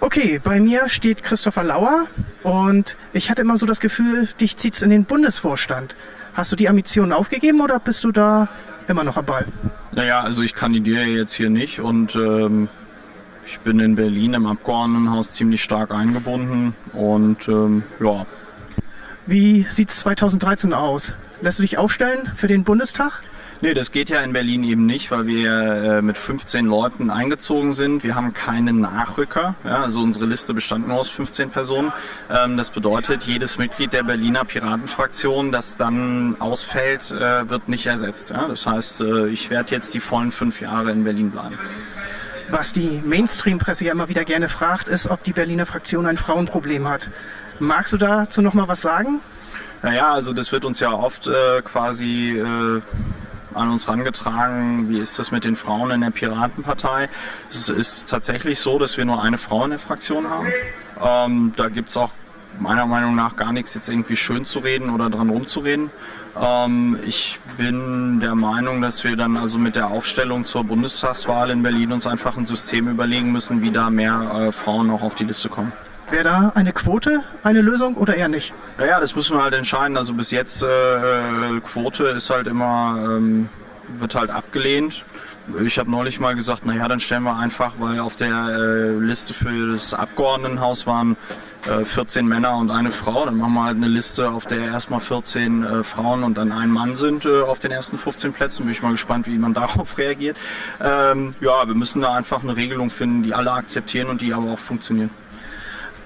Okay, bei mir steht Christopher Lauer und ich hatte immer so das Gefühl, dich zieht's in den Bundesvorstand. Hast du die Ambitionen aufgegeben oder bist du da immer noch am Ball? Naja, also ich kandidiere jetzt hier nicht und ähm, ich bin in Berlin im Abgeordnetenhaus ziemlich stark eingebunden und ähm, ja. Wie sieht's 2013 aus? Lässt du dich aufstellen für den Bundestag? Nee, das geht ja in Berlin eben nicht, weil wir äh, mit 15 Leuten eingezogen sind. Wir haben keinen Nachrücker. Ja, also unsere Liste bestand nur aus 15 Personen. Ähm, das bedeutet, jedes Mitglied der Berliner Piratenfraktion, das dann ausfällt, äh, wird nicht ersetzt. Ja, das heißt, äh, ich werde jetzt die vollen fünf Jahre in Berlin bleiben. Was die Mainstream-Presse ja immer wieder gerne fragt, ist, ob die Berliner Fraktion ein Frauenproblem hat. Magst du dazu noch mal was sagen? Naja, also das wird uns ja oft äh, quasi äh, an uns herangetragen, wie ist das mit den Frauen in der Piratenpartei. Es ist tatsächlich so, dass wir nur eine Frau in der Fraktion haben. Ähm, da gibt es auch meiner Meinung nach gar nichts jetzt irgendwie schön zu reden oder dran rumzureden. Ähm, ich bin der Meinung, dass wir dann also mit der Aufstellung zur Bundestagswahl in Berlin uns einfach ein System überlegen müssen, wie da mehr äh, Frauen noch auf die Liste kommen. Wäre da eine Quote eine Lösung oder eher nicht? Naja, das müssen wir halt entscheiden. Also bis jetzt äh, Quote ist halt immer, ähm, wird halt abgelehnt. Ich habe neulich mal gesagt, naja, dann stellen wir einfach, weil auf der äh, Liste für das Abgeordnetenhaus waren äh, 14 Männer und eine Frau. Dann machen wir halt eine Liste, auf der erstmal 14 äh, Frauen und dann ein Mann sind äh, auf den ersten 15 Plätzen. Bin ich mal gespannt, wie man darauf reagiert. Ähm, ja, wir müssen da einfach eine Regelung finden, die alle akzeptieren und die aber auch funktionieren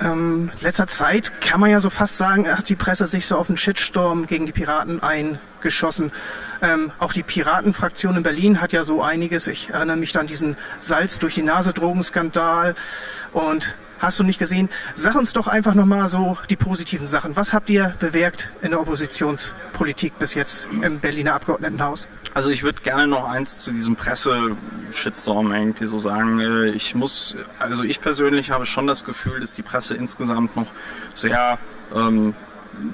ähm, letzter Zeit kann man ja so fast sagen, hat die Presse sich so auf einen Shitstorm gegen die Piraten eingeschossen. Ähm, auch die Piratenfraktion in Berlin hat ja so einiges. Ich erinnere mich dann an diesen Salz durch die Nase Drogenskandal und hast du nicht gesehen. Sag uns doch einfach nochmal so die positiven Sachen. Was habt ihr bewirkt in der Oppositionspolitik bis jetzt im Berliner Abgeordnetenhaus? Also ich würde gerne noch eins zu diesem Presse-Shitstorm irgendwie so sagen. Äh, ich muss, also ich persönlich habe schon das Gefühl, dass die Presse insgesamt noch sehr ähm,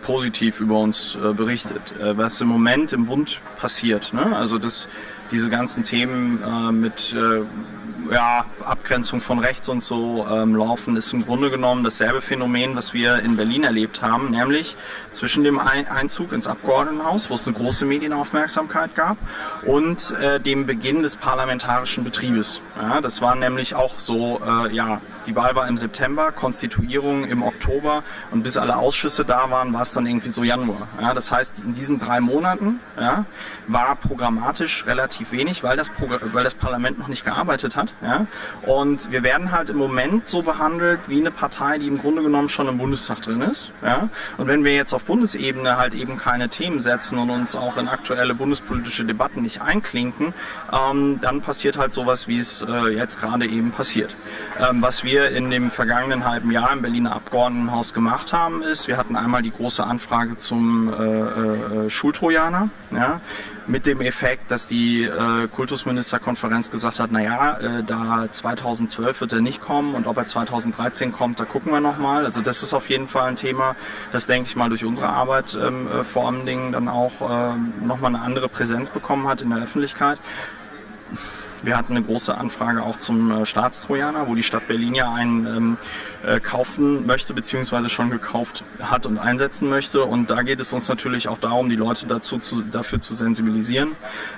positiv über uns äh, berichtet. Äh, was im Moment im Bund passiert, ne? also das, diese ganzen Themen äh, mit äh, ja, Abgrenzung von rechts und so ähm, laufen, ist im Grunde genommen dasselbe Phänomen, was wir in Berlin erlebt haben, nämlich zwischen dem Einzug ins Abgeordnetenhaus, wo es eine große Medienaufmerksamkeit gab, und äh, dem Beginn des parlamentarischen Betriebes. Ja, das war nämlich auch so, äh, ja, die Wahl war im September, Konstituierung im Oktober und bis alle Ausschüsse da waren, war es dann irgendwie so Januar. Ja, das heißt, in diesen drei Monaten ja, war programmatisch relativ wenig, weil das, weil das Parlament noch nicht gearbeitet hat. Ja? Und wir werden halt im Moment so behandelt wie eine Partei, die im Grunde genommen schon im Bundestag drin ist. Ja? Und wenn wir jetzt auf Bundesebene halt eben keine Themen setzen und uns auch in aktuelle bundespolitische Debatten nicht einklinken, ähm, dann passiert halt sowas, wie es äh, jetzt gerade eben passiert. Ähm, was wir in dem vergangenen halben Jahr im Berliner Abgeordnetenhaus gemacht haben, ist, wir hatten einmal die große Anfrage zum äh, äh, Schultrojaner, ja, mit dem Effekt, dass die äh, Kultusministerkonferenz gesagt hat, naja, äh, da 2012 wird er nicht kommen und ob er 2013 kommt, da gucken wir nochmal. Also das ist auf jeden Fall ein Thema, das denke ich mal durch unsere Arbeit ähm, äh, vor allen Dingen dann auch äh, nochmal eine andere Präsenz bekommen hat in der Öffentlichkeit. Wir hatten eine große Anfrage auch zum äh, Staatstrojaner, wo die Stadt Berlin ja einen ähm, äh, kaufen möchte, beziehungsweise schon gekauft hat und einsetzen möchte. Und da geht es uns natürlich auch darum, die Leute dazu zu, dafür zu sensibilisieren.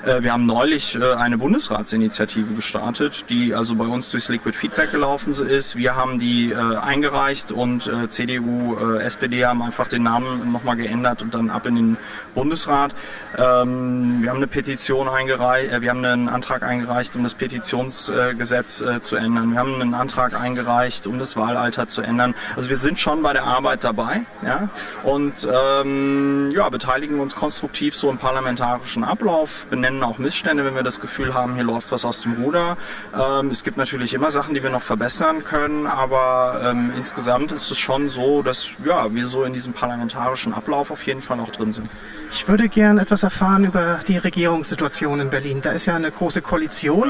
Äh, wir haben neulich äh, eine Bundesratsinitiative gestartet, die also bei uns durchs Liquid Feedback gelaufen ist. Wir haben die eingereicht und CDU, SPD haben einfach den Namen nochmal geändert und dann ab in den Bundesrat. Ähm, wir haben eine Petition eingereicht, wir haben einen Antrag eingereicht um das Petitionsgesetz äh, zu ändern. Wir haben einen Antrag eingereicht, um das Wahlalter zu ändern. Also wir sind schon bei der Arbeit dabei ja? und ähm, ja, beteiligen uns konstruktiv so im parlamentarischen Ablauf, benennen auch Missstände, wenn wir das Gefühl haben, hier läuft was aus dem Ruder. Ähm, es gibt natürlich immer Sachen, die wir noch verbessern können, aber ähm, insgesamt ist es schon so, dass ja, wir so in diesem parlamentarischen Ablauf auf jeden Fall auch drin sind. Ich würde gern etwas erfahren über die Regierungssituation in Berlin. Da ist ja eine große Koalition.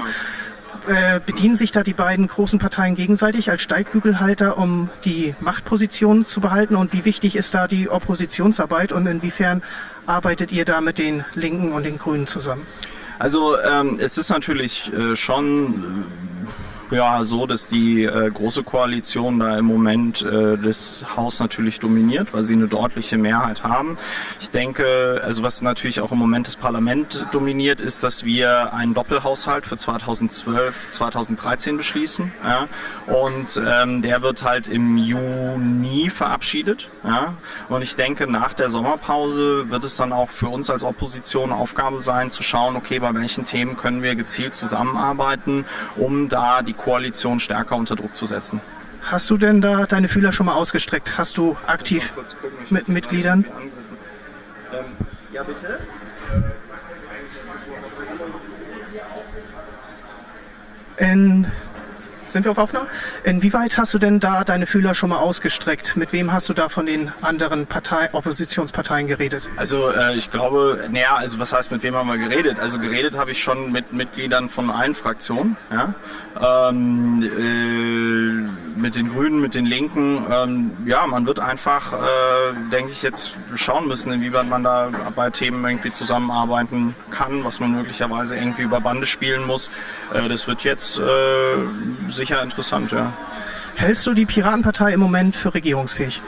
Äh, bedienen sich da die beiden großen Parteien gegenseitig als Steigbügelhalter, um die Machtposition zu behalten? Und wie wichtig ist da die Oppositionsarbeit und inwiefern arbeitet ihr da mit den Linken und den Grünen zusammen? Also ähm, es ist natürlich äh, schon ja so, dass die äh, große Koalition da im Moment äh, das Haus natürlich dominiert, weil sie eine deutliche Mehrheit haben. Ich denke, also was natürlich auch im Moment das Parlament dominiert, ist, dass wir einen Doppelhaushalt für 2012, 2013 beschließen. Ja? Und ähm, der wird halt im Juni verabschiedet. Ja? Und ich denke, nach der Sommerpause wird es dann auch für uns als Opposition Aufgabe sein, zu schauen, okay, bei welchen Themen können wir gezielt zusammenarbeiten, um da die Koalition stärker unter Druck zu setzen. Hast du denn da deine Fühler schon mal ausgestreckt? Hast du aktiv mit Mitgliedern? Ähm, ja, bitte. In, sind wir auf Aufnahme? Inwieweit hast du denn da deine Fühler schon mal ausgestreckt? Mit wem hast du da von den anderen Partei, Oppositionsparteien geredet? Also äh, ich glaube, naja, also was heißt mit wem haben wir geredet? Also geredet habe ich schon mit Mitgliedern von allen Fraktionen. Ja? Ähm, äh, mit den Grünen, mit den Linken. Ähm, ja, man wird einfach, äh, denke ich, jetzt schauen müssen, inwieweit man da bei Themen irgendwie zusammenarbeiten kann, was man möglicherweise irgendwie über Bande spielen muss. Äh, das wird jetzt äh, sicher interessant, ja. Hältst du die Piratenpartei im Moment für regierungsfähig?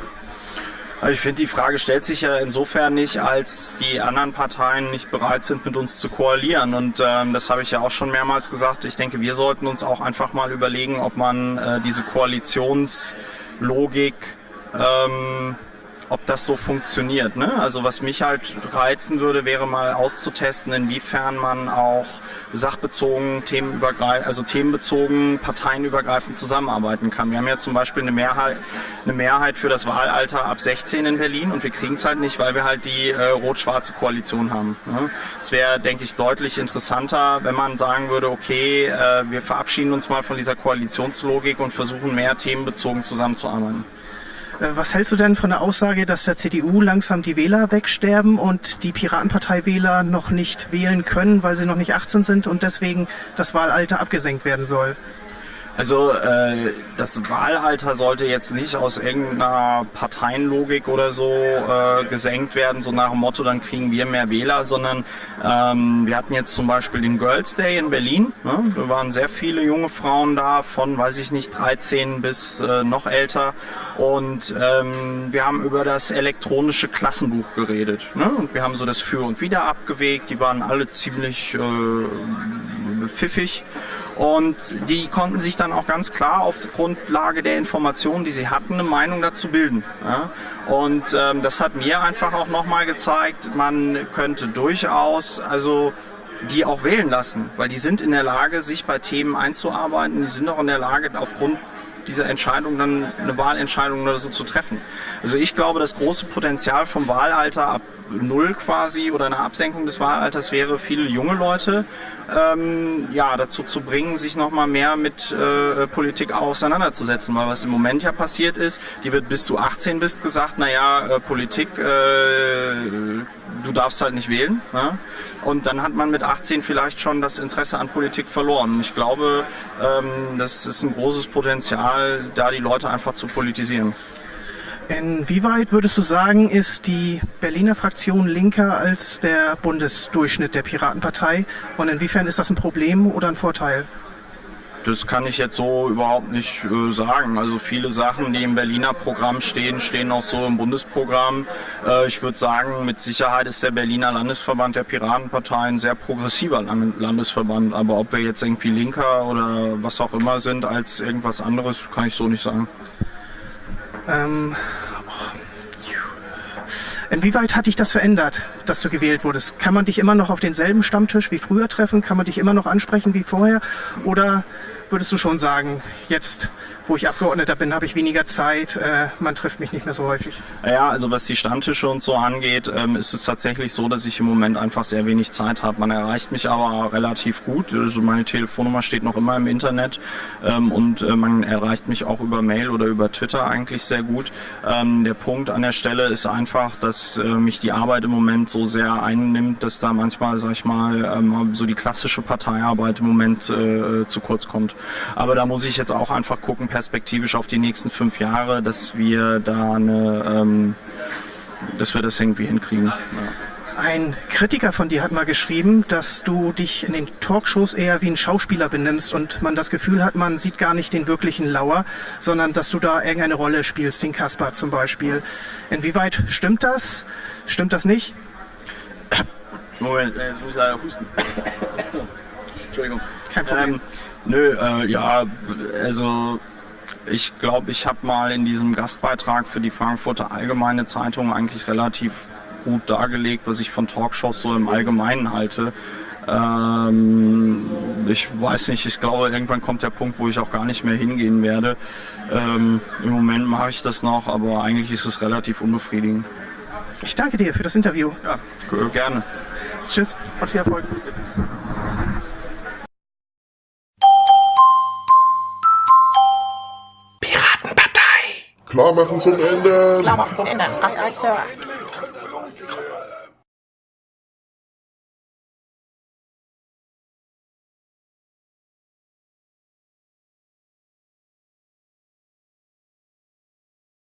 Also ich finde, die Frage stellt sich ja insofern nicht, als die anderen Parteien nicht bereit sind, mit uns zu koalieren. Und ähm, das habe ich ja auch schon mehrmals gesagt. Ich denke, wir sollten uns auch einfach mal überlegen, ob man äh, diese Koalitionslogik ähm, ob das so funktioniert. Ne? Also was mich halt reizen würde, wäre mal auszutesten, inwiefern man auch sachbezogen, themenübergreifend, also themenbezogen, parteienübergreifend zusammenarbeiten kann. Wir haben ja zum Beispiel eine Mehrheit, eine Mehrheit für das Wahlalter ab 16 in Berlin und wir kriegen es halt nicht, weil wir halt die äh, rot-schwarze Koalition haben. Ne? Es wäre, denke ich, deutlich interessanter, wenn man sagen würde, okay, äh, wir verabschieden uns mal von dieser Koalitionslogik und versuchen mehr themenbezogen zusammenzuarbeiten. Äh, was hältst du denn von der Aussage, dass der CDU langsam die Wähler wegsterben und die Piratenpartei-Wähler noch nicht wählen können, weil sie noch nicht 18 sind und deswegen das Wahlalter abgesenkt werden soll? Also äh, das Wahlalter sollte jetzt nicht aus irgendeiner Parteienlogik oder so äh, gesenkt werden, so nach dem Motto, dann kriegen wir mehr Wähler, sondern ähm, wir hatten jetzt zum Beispiel den Girls Day in Berlin. Ne? Da waren sehr viele junge Frauen da, von, weiß ich nicht, 13 bis äh, noch älter. Und ähm, wir haben über das elektronische Klassenbuch geredet. Ne? Und wir haben so das Für und Wider abgewegt. Die waren alle ziemlich äh, pfiffig. Und die konnten sich dann auch ganz klar auf Grundlage der Informationen, die sie hatten, eine Meinung dazu bilden. Ja? Und ähm, das hat mir einfach auch nochmal gezeigt, man könnte durchaus, also die auch wählen lassen, weil die sind in der Lage, sich bei Themen einzuarbeiten, die sind auch in der Lage, aufgrund dieser Entscheidung dann eine Wahlentscheidung oder so zu treffen. Also ich glaube, das große Potenzial vom Wahlalter ab null quasi oder eine Absenkung des Wahlalters wäre, viele junge Leute ähm, ja, dazu zu bringen, sich nochmal mehr mit äh, Politik auseinanderzusetzen. Weil was im Moment ja passiert ist, die wird bis du 18 bist gesagt, naja, äh, Politik, äh, du darfst halt nicht wählen. Ne? Und dann hat man mit 18 vielleicht schon das Interesse an Politik verloren. Ich glaube, ähm, das ist ein großes Potenzial, da die Leute einfach zu politisieren. Inwieweit würdest du sagen, ist die Berliner Fraktion linker als der Bundesdurchschnitt der Piratenpartei? Und inwiefern ist das ein Problem oder ein Vorteil? Das kann ich jetzt so überhaupt nicht äh, sagen. Also viele Sachen, die im Berliner Programm stehen, stehen auch so im Bundesprogramm. Äh, ich würde sagen, mit Sicherheit ist der Berliner Landesverband der Piratenpartei ein sehr progressiver Landesverband. Aber ob wir jetzt irgendwie linker oder was auch immer sind als irgendwas anderes, kann ich so nicht sagen. Ähm, Inwieweit hat dich das verändert, dass du gewählt wurdest? Kann man dich immer noch auf denselben Stammtisch wie früher treffen? Kann man dich immer noch ansprechen wie vorher? Oder würdest du schon sagen, jetzt wo ich Abgeordneter bin, habe ich weniger Zeit. Äh, man trifft mich nicht mehr so häufig. Ja, also was die Stammtische und so angeht, ähm, ist es tatsächlich so, dass ich im Moment einfach sehr wenig Zeit habe. Man erreicht mich aber relativ gut. Also meine Telefonnummer steht noch immer im Internet ähm, und äh, man erreicht mich auch über Mail oder über Twitter eigentlich sehr gut. Ähm, der Punkt an der Stelle ist einfach, dass äh, mich die Arbeit im Moment so sehr einnimmt, dass da manchmal, sag ich mal, ähm, so die klassische Parteiarbeit im Moment äh, zu kurz kommt. Aber da muss ich jetzt auch einfach gucken, perspektivisch auf die nächsten fünf Jahre, dass wir da eine, ähm, dass wir das irgendwie hinkriegen. Ja. Ein Kritiker von dir hat mal geschrieben, dass du dich in den Talkshows eher wie ein Schauspieler benimmst und man das Gefühl hat, man sieht gar nicht den wirklichen Lauer, sondern dass du da irgendeine Rolle spielst, den Kaspar zum Beispiel. Inwieweit stimmt das? Stimmt das nicht? Moment, jetzt muss ich leider husten. Entschuldigung. Kein Problem. Ähm, nö, äh, ja, also ich glaube, ich habe mal in diesem Gastbeitrag für die Frankfurter Allgemeine Zeitung eigentlich relativ gut dargelegt, was ich von Talkshows so im Allgemeinen halte. Ähm, ich weiß nicht, ich glaube, irgendwann kommt der Punkt, wo ich auch gar nicht mehr hingehen werde. Ähm, Im Moment mache ich das noch, aber eigentlich ist es relativ unbefriedigend. Ich danke dir für das Interview. Ja, gerne. Tschüss und viel Erfolg. Klarmachen zum Ende. Klar machen zum Ende. Aye, Sir.